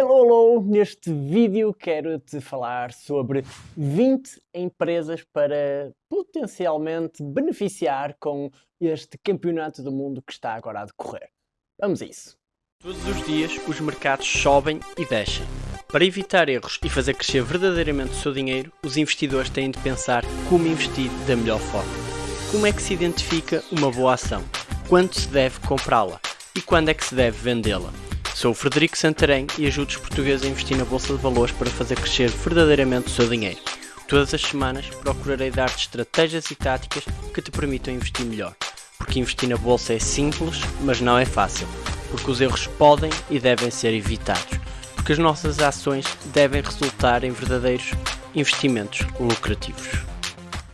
Hello, hello! Neste vídeo quero-te falar sobre 20 empresas para potencialmente beneficiar com este campeonato do mundo que está agora a decorrer. Vamos a isso! Todos os dias os mercados sobem e descem. Para evitar erros e fazer crescer verdadeiramente o seu dinheiro, os investidores têm de pensar como investir da melhor forma. Como é que se identifica uma boa ação? Quando se deve comprá-la? E quando é que se deve vendê-la? Sou o Frederico Santarém e ajudo os portugueses a investir na Bolsa de Valores para fazer crescer verdadeiramente o seu dinheiro. Todas as semanas procurarei dar-te estratégias e táticas que te permitam investir melhor. Porque investir na Bolsa é simples, mas não é fácil. Porque os erros podem e devem ser evitados. Porque as nossas ações devem resultar em verdadeiros investimentos lucrativos.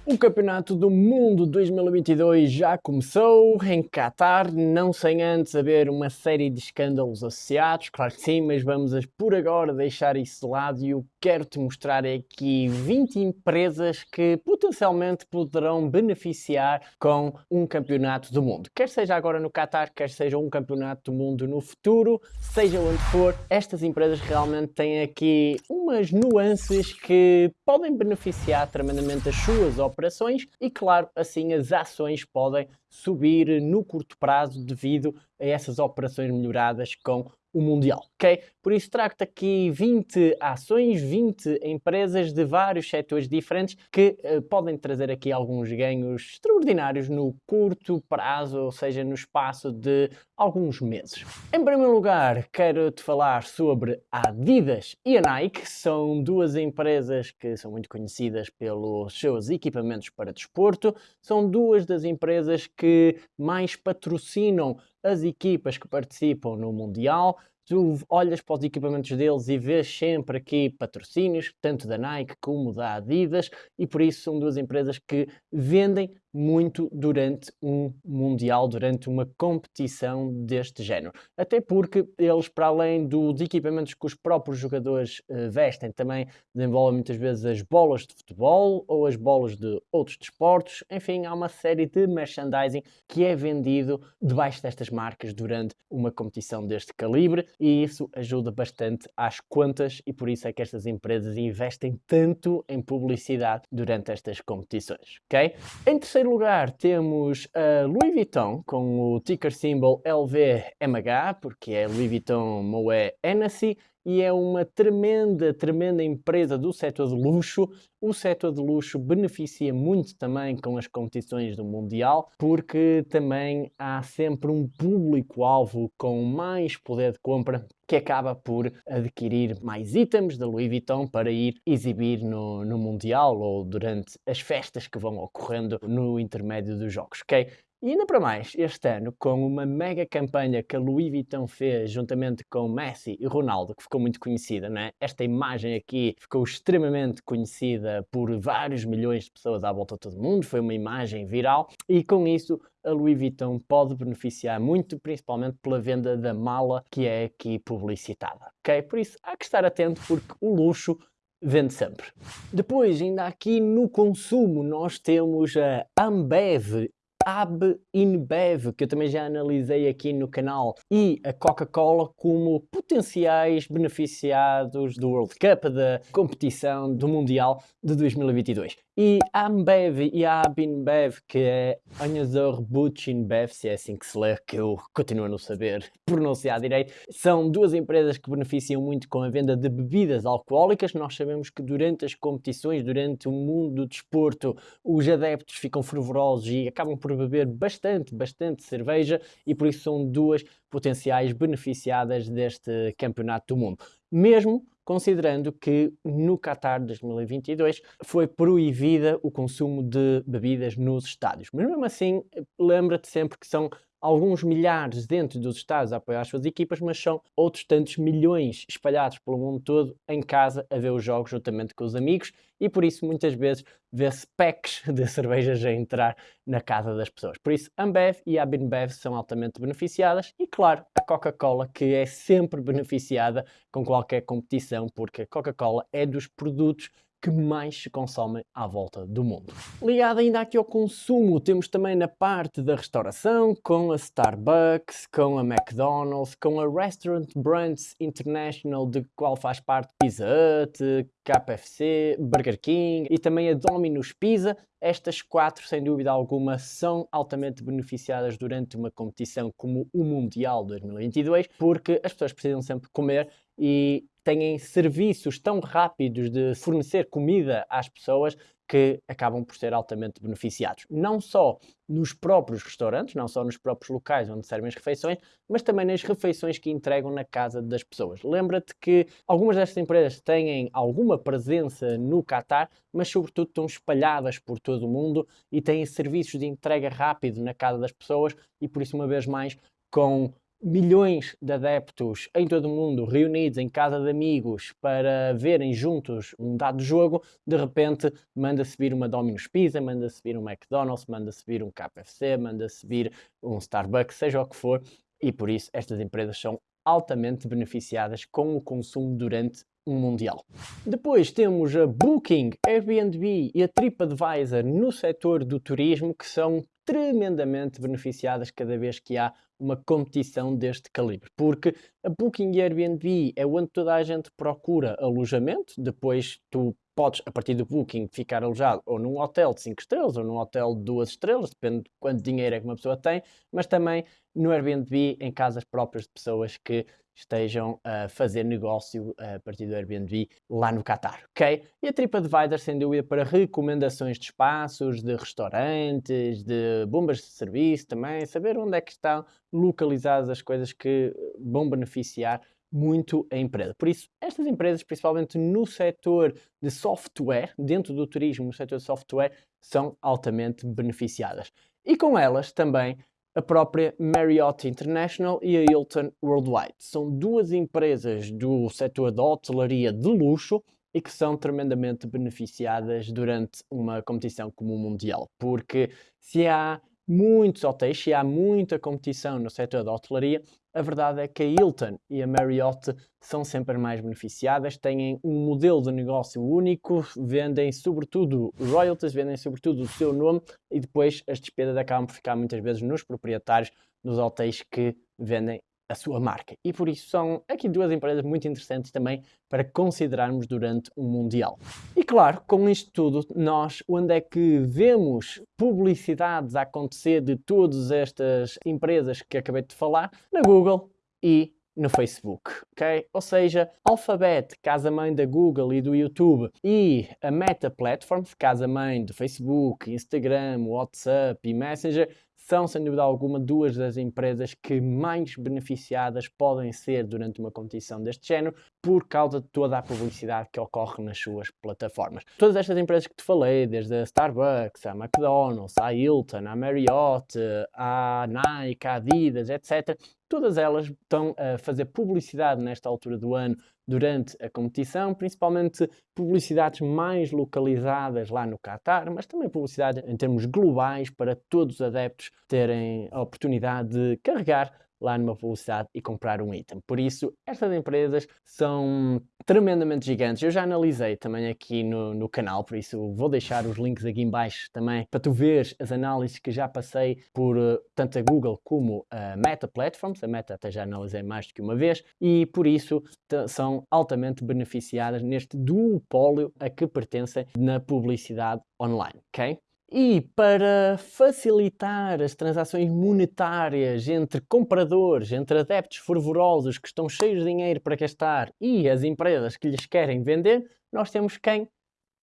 O Campeonato do Mundo 2022 já começou em Qatar, não sem antes haver uma série de escândalos associados, claro que sim, mas vamos por agora deixar isso de lado e eu quero-te mostrar aqui 20 empresas que potencialmente poderão beneficiar com um Campeonato do Mundo. Quer seja agora no Qatar, quer seja um Campeonato do Mundo no futuro, seja onde for, estas empresas realmente têm aqui umas nuances que podem beneficiar tremendamente as suas operações e, claro, assim as ações podem subir no curto prazo devido a essas operações melhoradas com o Mundial, ok? Por isso trago-te aqui 20 ações, 20 empresas de vários setores diferentes que uh, podem trazer aqui alguns ganhos extraordinários no curto prazo, ou seja, no espaço de alguns meses. Em primeiro lugar, quero-te falar sobre a Adidas e a Nike, são duas empresas que são muito conhecidas pelos seus equipamentos para desporto, são duas das empresas que mais patrocinam as equipas que participam no Mundial, tu olhas para os equipamentos deles e vês sempre aqui patrocínios, tanto da Nike como da Adidas, e por isso são duas empresas que vendem muito durante um Mundial, durante uma competição deste género. Até porque eles, para além dos equipamentos que os próprios jogadores uh, vestem, também desenvolvem muitas vezes as bolas de futebol ou as bolas de outros desportos. Enfim, há uma série de merchandising que é vendido debaixo destas marcas durante uma competição deste calibre e isso ajuda bastante às contas e por isso é que estas empresas investem tanto em publicidade durante estas competições, ok? Em terceiro terceiro lugar temos a Louis Vuitton com o ticker symbol LVMH, porque é Louis Vuitton Moet Hennessy e é uma tremenda, tremenda empresa do setor de luxo. O setor de luxo beneficia muito também com as competições do Mundial, porque também há sempre um público-alvo com mais poder de compra que acaba por adquirir mais itens da Louis Vuitton para ir exibir no, no Mundial ou durante as festas que vão ocorrendo no intermédio dos jogos, ok? E ainda para mais, este ano, com uma mega campanha que a Louis Vuitton fez juntamente com Messi e Ronaldo, que ficou muito conhecida, né? Esta imagem aqui ficou extremamente conhecida por vários milhões de pessoas à volta de todo o mundo, foi uma imagem viral e com isso a Louis Vuitton pode beneficiar muito, principalmente pela venda da mala que é aqui publicitada, ok? Por isso há que estar atento porque o luxo vende sempre. Depois, ainda aqui no consumo, nós temos a Ambev AB InBev, que eu também já analisei aqui no canal, e a Coca-Cola como potenciais beneficiados do World Cup, da competição do Mundial de 2022. E a Ambev e a AB InBev, que é Anheuser-Busch InBev, se é assim que se lê, que eu continuo a não saber pronunciar direito, são duas empresas que beneficiam muito com a venda de bebidas alcoólicas. Nós sabemos que durante as competições, durante o mundo do desporto, os adeptos ficam fervorosos e acabam por beber bastante, bastante cerveja e por isso são duas potenciais beneficiadas deste campeonato do mundo. Mesmo considerando que no Qatar 2022 foi proibida o consumo de bebidas nos estádios. Mas mesmo assim, lembra-te sempre que são alguns milhares dentro dos Estados a apoiar as suas equipas, mas são outros tantos milhões espalhados pelo mundo todo em casa a ver os jogos juntamente com os amigos e por isso muitas vezes vê-se packs de cervejas a entrar na casa das pessoas. Por isso, Ambev e a Binbev são altamente beneficiadas e, claro, a Coca-Cola que é sempre beneficiada com qualquer competição, porque a Coca-Cola é dos produtos que mais se consomem à volta do mundo. Ligado ainda aqui ao consumo, temos também na parte da restauração, com a Starbucks, com a McDonald's, com a Restaurant Brands International, de qual faz parte Pizza Hut, KFC, Burger King e também a Domino's Pizza. Estas quatro, sem dúvida alguma, são altamente beneficiadas durante uma competição como o Mundial 2022, porque as pessoas precisam sempre comer e têm serviços tão rápidos de fornecer comida às pessoas que acabam por ser altamente beneficiados. Não só nos próprios restaurantes, não só nos próprios locais onde servem as refeições, mas também nas refeições que entregam na casa das pessoas. Lembra-te que algumas destas empresas têm alguma presença no Qatar, mas sobretudo estão espalhadas por todo o mundo e têm serviços de entrega rápido na casa das pessoas e por isso, uma vez mais, com milhões de adeptos em todo o mundo reunidos em casa de amigos para verem juntos um dado jogo, de repente manda-se vir uma Domino's Pizza, manda-se vir um McDonald's, manda-se vir um KFC, manda-se vir um Starbucks, seja o que for, e por isso estas empresas são altamente beneficiadas com o consumo durante um mundial. Depois temos a Booking, Airbnb e a TripAdvisor no setor do turismo que são tremendamente beneficiadas cada vez que há uma competição deste calibre, porque a Booking e Airbnb é onde toda a gente procura alojamento, depois tu podes, a partir do Booking, ficar alojado ou num hotel de 5 estrelas ou num hotel de 2 estrelas, depende de quanto dinheiro é que uma pessoa tem, mas também no Airbnb, em casas próprias de pessoas que estejam a fazer negócio a partir do Airbnb lá no Qatar, ok? E a TripAdvisor, sem dúvida, para recomendações de espaços, de restaurantes, de bombas de serviço também, saber onde é que estão localizadas as coisas que vão beneficiar muito a empresa. Por isso, estas empresas, principalmente no setor de software, dentro do turismo, no setor de software, são altamente beneficiadas. E com elas também a própria Marriott International e a Hilton Worldwide. São duas empresas do setor da hotelaria de luxo e que são tremendamente beneficiadas durante uma competição como o Mundial, porque se há muitos hotéis, se há muita competição no setor da hotelaria, a verdade é que a Hilton e a Marriott são sempre mais beneficiadas, têm um modelo de negócio único, vendem sobretudo royalties, vendem sobretudo o seu nome e depois as despesas acabam por ficar muitas vezes nos proprietários dos hotéis que vendem a sua marca. E por isso são aqui duas empresas muito interessantes também para considerarmos durante um Mundial. E claro, com isto tudo, nós onde é que vemos publicidades a acontecer de todas estas empresas que acabei de falar? Na Google e no Facebook, ok? Ou seja, Alphabet, casa-mãe da Google e do YouTube, e a Meta Platforms, casa-mãe do Facebook, Instagram, WhatsApp e Messenger, são, sem dúvida alguma, duas das empresas que mais beneficiadas podem ser durante uma competição deste género por causa de toda a publicidade que ocorre nas suas plataformas. Todas estas empresas que te falei, desde a Starbucks, a McDonald's, a Hilton, a Marriott, a Nike, a Adidas, etc., todas elas estão a fazer publicidade nesta altura do ano durante a competição, principalmente publicidades mais localizadas lá no Qatar, mas também publicidade em termos globais para todos os adeptos terem a oportunidade de carregar lá numa publicidade e comprar um item. Por isso, estas empresas são tremendamente gigantes. Eu já analisei também aqui no, no canal, por isso vou deixar os links aqui em baixo também para tu ver as análises que já passei por uh, tanto a Google como a Meta Platforms. A Meta até já analisei mais do que uma vez e por isso são altamente beneficiadas neste duopólio a que pertencem na publicidade online, ok? E para facilitar as transações monetárias entre compradores, entre adeptos fervorosos que estão cheios de dinheiro para gastar e as empresas que lhes querem vender, nós temos quem?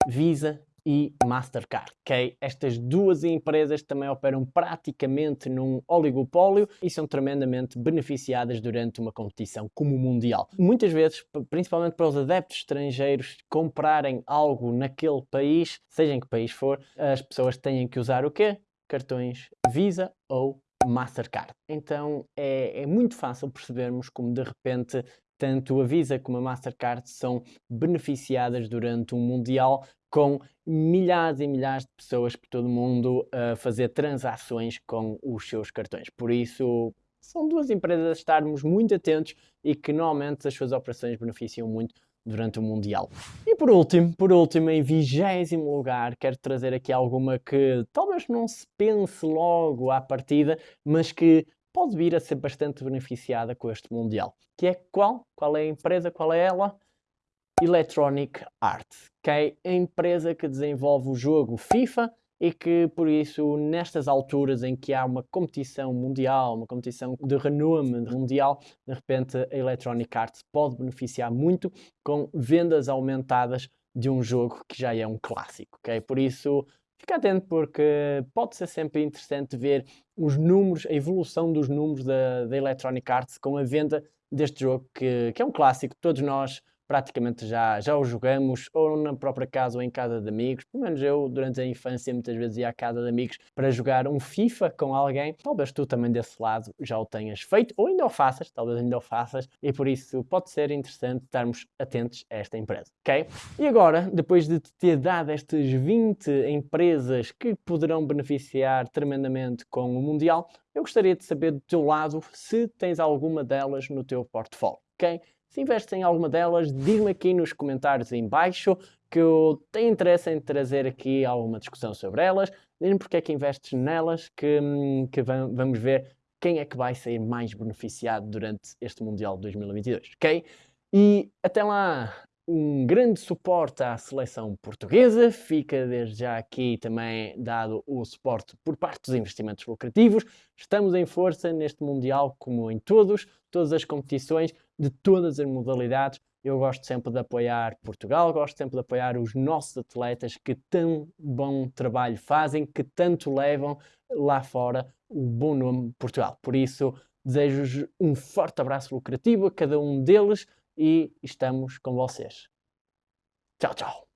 Visa e Mastercard, ok? Estas duas empresas também operam praticamente num oligopólio e são tremendamente beneficiadas durante uma competição como o Mundial. Muitas vezes, principalmente para os adeptos estrangeiros comprarem algo naquele país, seja em que país for, as pessoas têm que usar o quê? Cartões Visa ou Mastercard. Então é, é muito fácil percebermos como de repente tanto a Visa como a Mastercard são beneficiadas durante um Mundial com milhares e milhares de pessoas por todo o mundo a fazer transações com os seus cartões. Por isso, são duas empresas a estarmos muito atentos e que normalmente as suas operações beneficiam muito durante o Mundial. E por último, por último, em vigésimo lugar, quero trazer aqui alguma que talvez não se pense logo à partida, mas que pode vir a ser bastante beneficiada com este Mundial. Que é qual? Qual é a empresa? Qual é ela? Electronic Arts, que é a empresa que desenvolve o jogo FIFA e que, por isso, nestas alturas em que há uma competição mundial, uma competição de renome mundial, de repente a Electronic Arts pode beneficiar muito com vendas aumentadas de um jogo que já é um clássico, ok? Por isso, fica atento porque pode ser sempre interessante ver os números, a evolução dos números da, da Electronic Arts com a venda deste jogo que, que é um clássico, todos nós praticamente já, já o jogamos, ou na própria casa ou em casa de amigos. Pelo menos eu, durante a infância, muitas vezes ia à casa de amigos para jogar um FIFA com alguém. Talvez tu também desse lado já o tenhas feito, ou ainda o faças, talvez ainda o faças, e por isso pode ser interessante estarmos atentos a esta empresa, ok? E agora, depois de te ter dado estas 20 empresas que poderão beneficiar tremendamente com o Mundial, eu gostaria de saber do teu lado se tens alguma delas no teu portfólio, ok? Se investes em alguma delas, diz-me aqui nos comentários em baixo que eu tenho interesse em trazer aqui alguma discussão sobre elas. Diz-me porque é que investes nelas, que, hum, que vamos ver quem é que vai sair mais beneficiado durante este Mundial de 2022, ok? E até lá, um grande suporte à seleção portuguesa. Fica desde já aqui também dado o suporte por parte dos investimentos lucrativos. Estamos em força neste Mundial, como em todos, todas as competições, de todas as modalidades. Eu gosto sempre de apoiar Portugal, gosto sempre de apoiar os nossos atletas que tão bom trabalho fazem, que tanto levam lá fora o bom nome Portugal. Por isso, desejo-vos um forte abraço lucrativo a cada um deles e estamos com vocês. Tchau, tchau.